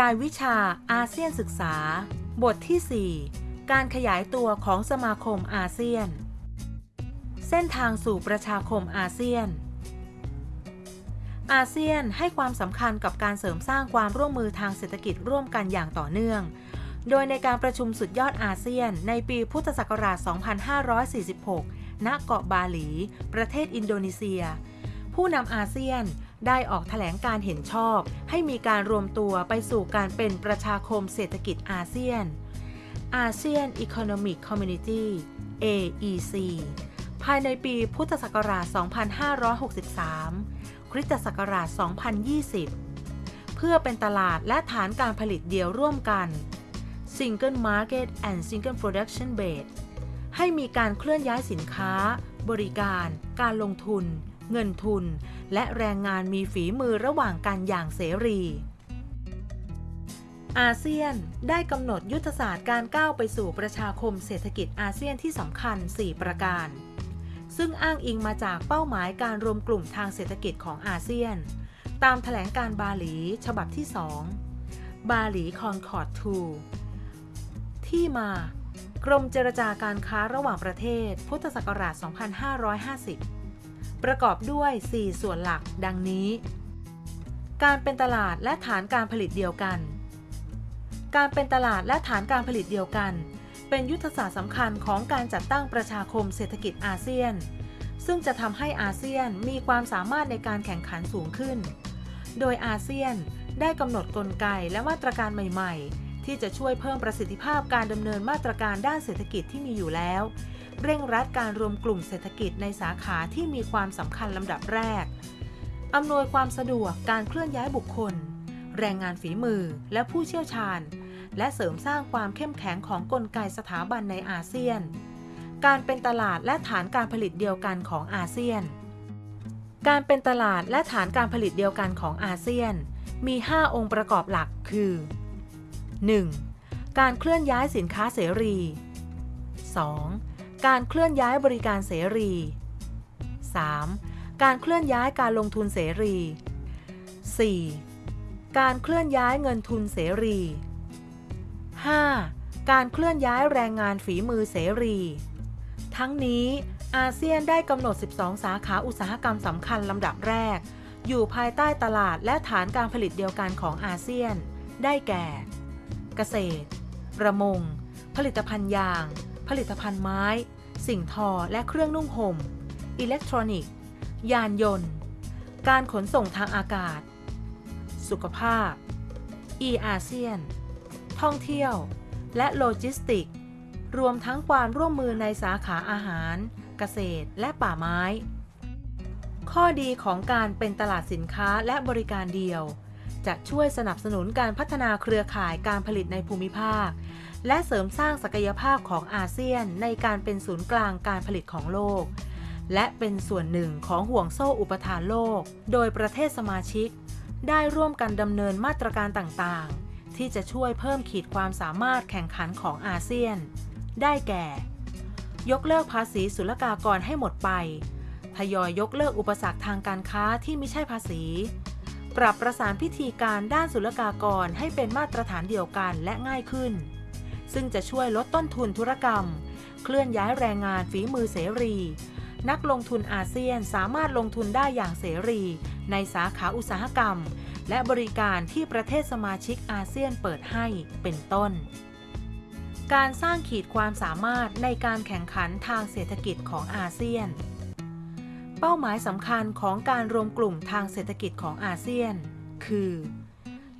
รายวิชาอาเซียนศึกษา บทที่ 4 การขยายตัวของสมาคมอาเซียน เส้นทางสู่ประชาคมอาเซียน อาเซียนให้ความสำคัญกับการเสริมสร้างความร่วมมือทางเศรษฐกิจร่วมกันอย่างต่อเนื่อง โดยในการประชุมสุดยอดอาเซียน ในปีพุทธศักราช 2546 ณ เกาะบาหลี ประเทศอินโดนีเซีย ผู้นำอาเซียน ได้ออกแถลงการเห็นชอบ ให้มีการรวมตัวไปสู่การเป็นประชาคมเศรษฐกิจอาเซียนอาเซียน Economic Community AEC ภายในปีพุทธศักราช 2563 คริสตศักราช 2020 เพื่อเป็นตลาดและฐานการผลิตเดียวร่วมกัน Single Market and Single Production Base ให้มีการเคลื่อนย้ายสินค้า บริการ การลงทุน เงินทุน และแรงงานมีฝีมือระหว่างกันอย่างเสรี อาเซียนได้กำหนดยุทธศาสตร์การก้าวไปสู่ประชาคมเศรษฐกิจอาเซียนที่สำคัญ 4 ประการ ซึ่งอ้างอิงมาจากเป้าหมายการรวมกลุ่มทางเศรษฐกิจของอาเซียน ตามแถลงการบาหลีฉบับที่ 2 บาหลีคอนคอร์ด2ที่มากรมเจรจาการค้าระหว่างประเทศ พุทธศักราช 2550 ประกอบด้วย 4 ส่วนหลัก ดังนี้ การเป็นตลาดและฐานการผลิตเดียวกัน การเป็นตลาดและฐานการผลิตเดียวกัน เป็นยุทธศาสตร์สำคัญของการจัดตั้งประชาคมเศรษฐกิจอาเซียน ซึ่งจะทำให้อาเซียนมีความสามารถในการแข่งขันสูงขึ้น โดยอาเซียนได้กำหนดกลไกและมาตรการใหม่ ๆ ที่จะช่วยเพิ่มประสิทธิภาพการดำเนินมาตรการด้านเศรษฐกิจที่มีอยู่แล้ว เร่งรัดการรวมกลุ่มเศรษฐกิจในสาขาที่มีความสำคัญลำดับแรก อำนวยความสะดวกการเคลื่อนย้ายบุคคล แรงงานฝีมือและผู้เชี่ยวชาญ และเสริมสร้างความเข้มแข็งของกลไกสถาบันในอาเซียน การเป็นตลาดและฐานการผลิตเดียวกันของอาเซียน การเป็นตลาดและฐานการผลิตเดียวกันของอาเซียน มี 5 องค์ประกอบหลัก คือ 1. การเคลื่อนย้ายสินค้าเสรี 2. การเคลื่อนย้ายบริการเสรี 3. การเคลื่อนย้ายการลงทุนเสรี 4. การเคลื่อนย้ายเงินทุนเสรี 5. การเคลื่อนย้ายแรงงานฝีมือเสรี ทั้งนี้อาเซียนได้กำหนด 12 สาขาอุตสาหกรรมสำคัญลำดับแรก อยู่ภายใต้ตลาดและฐานการผลิตเดียวกันของอาเซียน ได้แก่ กษตร ประมง ผลิตภัณฑ์ยาง ผลิตภัณฑ์ไม้ สิ่งทอและเครื่องนุ่งห่ม อิเล็กทรอนิกส์ ยานยนต์ การขนส่งทางอากาศ สุขภาพ e อาเซียน ท่องเที่ยว และโลจิสติก รวมทั้งความร่วมมือในสาขาอาหาร เกษตร และป่าไม้ ข้อดีของการเป็นตลาดสินค้าและบริการเดียว จะช่วยสนับสนุนการพัฒนาเครือข่ายการผลิตในภูมิภาค และเสริมสร้างศักยภาพของอาเซียนในการเป็นศูนย์กลางการผลิตของโลก และเป็นส่วนหนึ่งของห่วงโซ่อุปทานโลก โดยประเทศสมาชิก ได้ร่วมกันดำเนินมาตรการต่างๆ ที่จะช่วยเพิ่มขีดความสามารถแข่งขันของอาเซียน ได้แก่ ยกเลิกภาษีศุลกากรให้หมดไป ทยอยยกเลิกอุปสรรคทางการค้าที่ไม่ใช่ภาษี ปรับประสานพิธีการด้านศุลกากรให้เป็นมาตรฐานเดียวกันและง่ายขึ้น ซึ่งจะช่วยลดต้นทุนธุรกรรม เคลื่อนย้ายแรงงานฝีมือเสรี นักลงทุนอาเซียนสามารถลงทุนได้อย่างเสรี ในสาขาอุตสาหกรรม และบริการที่ประเทศสมาชิกอาเซียนเปิดให้เป็นต้น การสร้างขีดความสามารถในการแข่งขันทางเศรษฐกิจของอาเซียน เป้าหมายสำคัญของการรวมกลุ่มทางเศรษฐกิจของอาเซียน คือ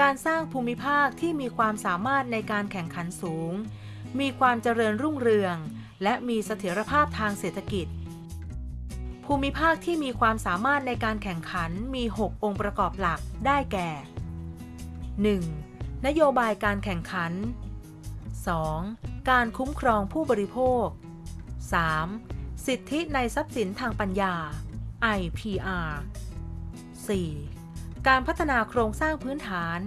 การสร้างภูมิภาคที่มีความสามารถในการแข่งขันสูง มีความเจริญรุ่งเรือง และมีเสถียรภาพทางเศรษฐกิจ ภูมิภาคที่มีความสามารถในการแข่งขันมี 6 องค์ประกอบหลักได้แก่ 1. นโยบายการแข่งขัน 2. การคุ้มครองผู้บริโภค 3. สิทธิในทรัพย์สินทางปัญญา IPR 4. การพัฒนาโครงสร้างพื้นฐาน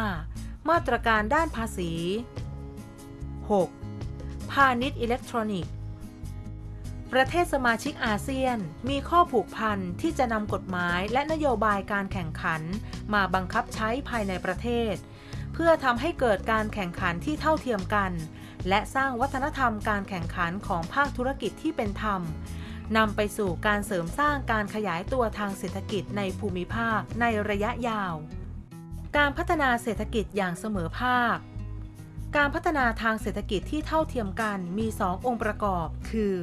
5. มาตรการด้านภาษี 6. พาณิชย์อิเล็กทรอนิกส์ ประเทศสมาชิกอาเซียนมีข้อผูกพันที่จะนำกฎหมายและนโยบายการแข่งขันมาบังคับใช้ภายในประเทศ เพื่อทำให้เกิดการแข่งขันที่เท่าเทียมกัน และสร้างวัฒนธรรมการแข่งขันของภาคธุรกิจที่เป็นธรรมนำไปสู่การเสริมสร้างการขยายตัวทางเศรษฐกิจในภูมิภาคในระยะยาว การพัฒนาเศรษฐกิจอย่างเสมอภาค การพัฒนาทางเศรษฐกิจที่เท่าเทียมกันมี 2 องค์ประกอบ คือ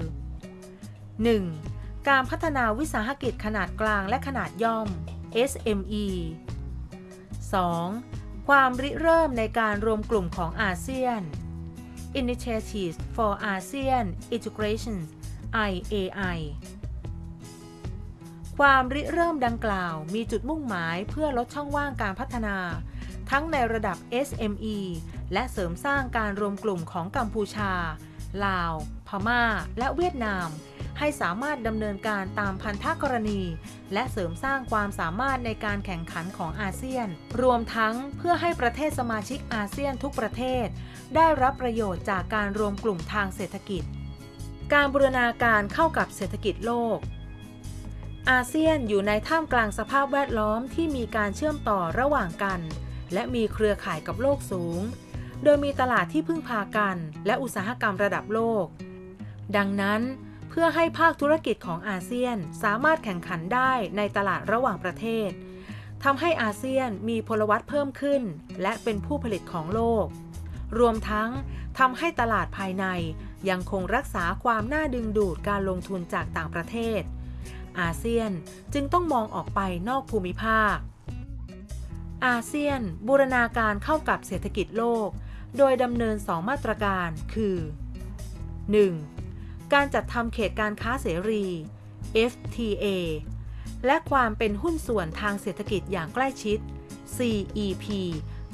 1. การพัฒนาวิสาหกิจขนาดกลางและขนาดย่อม SME 2. ความริเริ่มในการรวมกลุ่มของอาเซียน Initiatives for ASEAN Integration IAI ความริเริ่มดังกล่าวมีจุดมุ่งหมายเพื่อลดช่องว่างการพัฒนา ทั้งในระดับ SME และเสริมสร้างการรวมกลุ่มของกัมพูชา ลาว พม่า และเวียดนาม ให้สามารถดำเนินการตามพันธกรณี และเสริมสร้างความสามารถในการแข่งขันของอาเซียน รวมทั้งเพื่อให้ประเทศสมาชิกอาเซียนทุกประเทศ ได้รับประโยชน์จากการรวมกลุ่มทางเศรษฐกิจ การบูรณาการเข้ากับเศรษฐกิจโลกอาเซียนอยู่ในท่ามกลางสภาพแวดล้อมที่มีการเชื่อมต่อระหว่างกัน และมีเครือข่ายกับโลกสูง โดยมีตลาดที่พึ่งพากัน และอุตสาหกรรมระดับโลก ดังนั้นเพื่อให้ภาคธุรกิจของอาเซียนสามารถแข่งขันได้ในตลาดระหว่างประเทศทำให้อาเซียนมีพลวัตเพิ่มขึ้น และเป็นผู้ผลิตของโลก รวมทั้งทำให้ตลาดภายในยังคงรักษาความน่าดึงดูดการลงทุนจากต่างประเทศ อาเซียนจึงต้องมองออกไปนอกภูมิภาค อาเซียนบูรณาการเข้ากับเศรษฐกิจโลก โดยดำเนิน 2 มาตรการคือ 1. การจัดทำเขตการค้าเสรี FTA และความเป็นหุ้นส่วนทางเศรษฐกิจอย่างใกล้ชิด CEP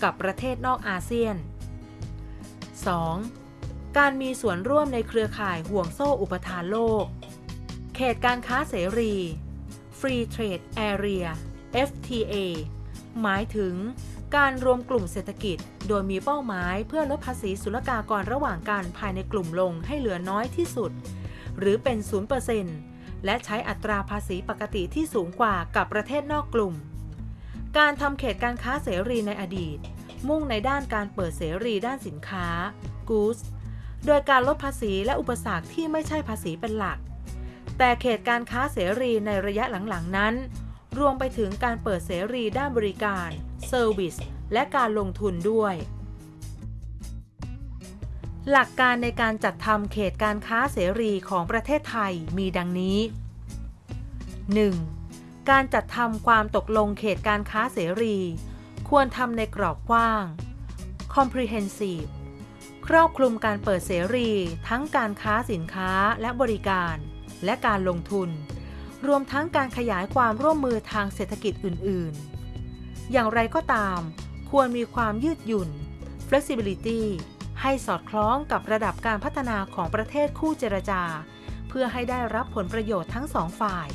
กับประเทศนอกอาเซียน 2. การมีส่วนร่วมในเครือข่ายห่วงโซ่อุปทานโลก เขตการค้าเสรี Free Trade Area FTA หมายถึง การรวมกลุ่มเศรษฐกิจ โดยมีเป้าหมายเพื่อลดภาษีศุลกากรระหว่างกันภายในกลุ่มลงให้เหลือน้อยที่สุด หรือเป็น 0%และใช้อัตราภาษีปกติที่สูงกว่ากับประเทศนอกกลุ่ม การทำเขตการค้าเสรีในอดีต มุ่งในด้านการเปิดเสรีด้านสินค้า goods โดยการลดภาษีและอุปสรรคที่ไม่ใช่ภาษีเป็นหลัก แต่เขตการค้าเสรีในระยะหลังๆนั้น รวมไปถึงการเปิดเสรีด้านบริการ Service และการลงทุนด้วย หลักการในการจัดทำเขตการค้าเสรีของประเทศไทยมีดังนี้ 1. การจัดทำความตกลงเขตการค้าเสรี ควรทำในกรอบกว้าง comprehensive ครอบคลุมการเปิดเสรีทั้งการค้าสินค้าและบริการและการลงทุน รวมทั้งการขยายความร่วมมือทางเศรษฐกิจอื่น ๆ อย่างไรก็ตาม ควรมีความยืดหยุ่น flexibility ให้สอดคล้องกับระดับการพัฒนาของประเทศคู่เจรจา เพื่อให้ได้รับผลประโยชน์ทั้งสองฝ่าย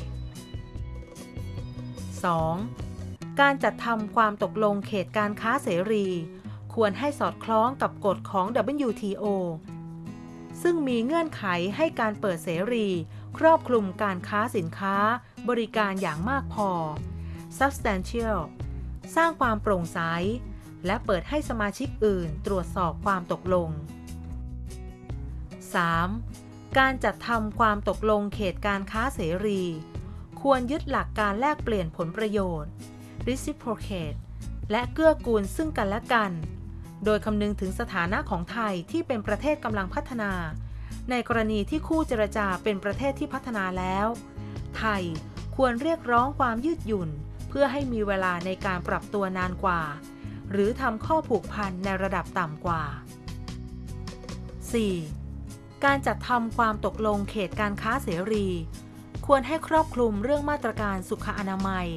2. การจัดทำความตกลงเขตการค้าเสรี ควรให้สอดคล้องกับกฎของ WTO ซึ่งมีเงื่อนไขให้การเปิดเสรี ครอบคลุมการค้าสินค้า บริการอย่างมากพอ substantial สร้างความโปร่งใส และเปิดให้สมาชิกอื่นตรวจสอบความตกลง 3. การจัดทำความตกลงเขตการค้าเสรี ควรยึดหลักการแลกเปลี่ยนผลประโยชน์ reciprocate และเกื้อกูลซึ่งกันและกัน โดยคำนึงถึงสถานะของไทยที่เป็นประเทศกำลังพัฒนา ในกรณีที่คู่เจรจาเป็นประเทศที่พัฒนาแล้ว ไทยควรเรียกร้องความยืดหยุ่น เพื่อให้มีเวลาในการปรับตัวนานกว่า หรือทำข้อผูกพันในระดับต่ำกว่า 4. การจัดทำความตกลงเขตการค้าเสรี ควรให้ครอบคลุมเรื่องมาตรการสุขอนามัย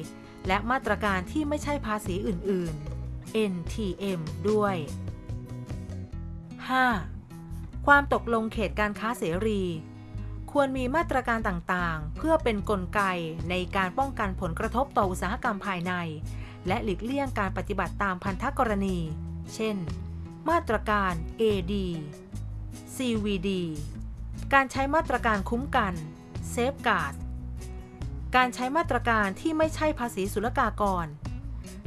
และมาตรการที่ไม่ใช่ภาษีอื่น ๆ NTM ด้วย 5. ความตกลงเขตการค้าเสรี ควรมีมาตรการต่างๆ เพื่อเป็นนกลไกในการป้องกันผลกระทบต่ออุตสาหกรรมภายใน และหลีกเลี่ยงการปฏิบัติตามพันธกรณี เช่น มาตรการ AD CVD การใช้มาตรการคุ้มกัน Safeguard การใช้มาตรการที่ไม่ใช่ภาษีศุลกากร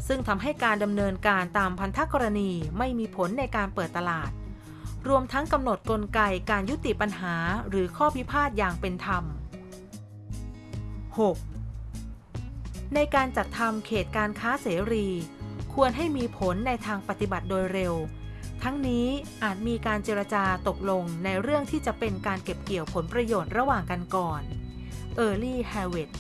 ซึ่งทำให้การดำเนินการตามพันธกรณีไม่มีผลในการเปิดตลาด รวมทั้งกำหนดกลไกการยุติปัญหาหรือข้อพิพาทอย่างเป็นธรรม 6. ในการจัดทำเขตการค้าเสรี ควรให้มีผลในทางปฏิบัติโดยเร็ว ทั้งนี้อาจมีการเจรจาตกลงในเรื่องที่จะเป็นการเก็บเกี่ยวผลประโยชน์ระหว่างกันก่อน Early Harvest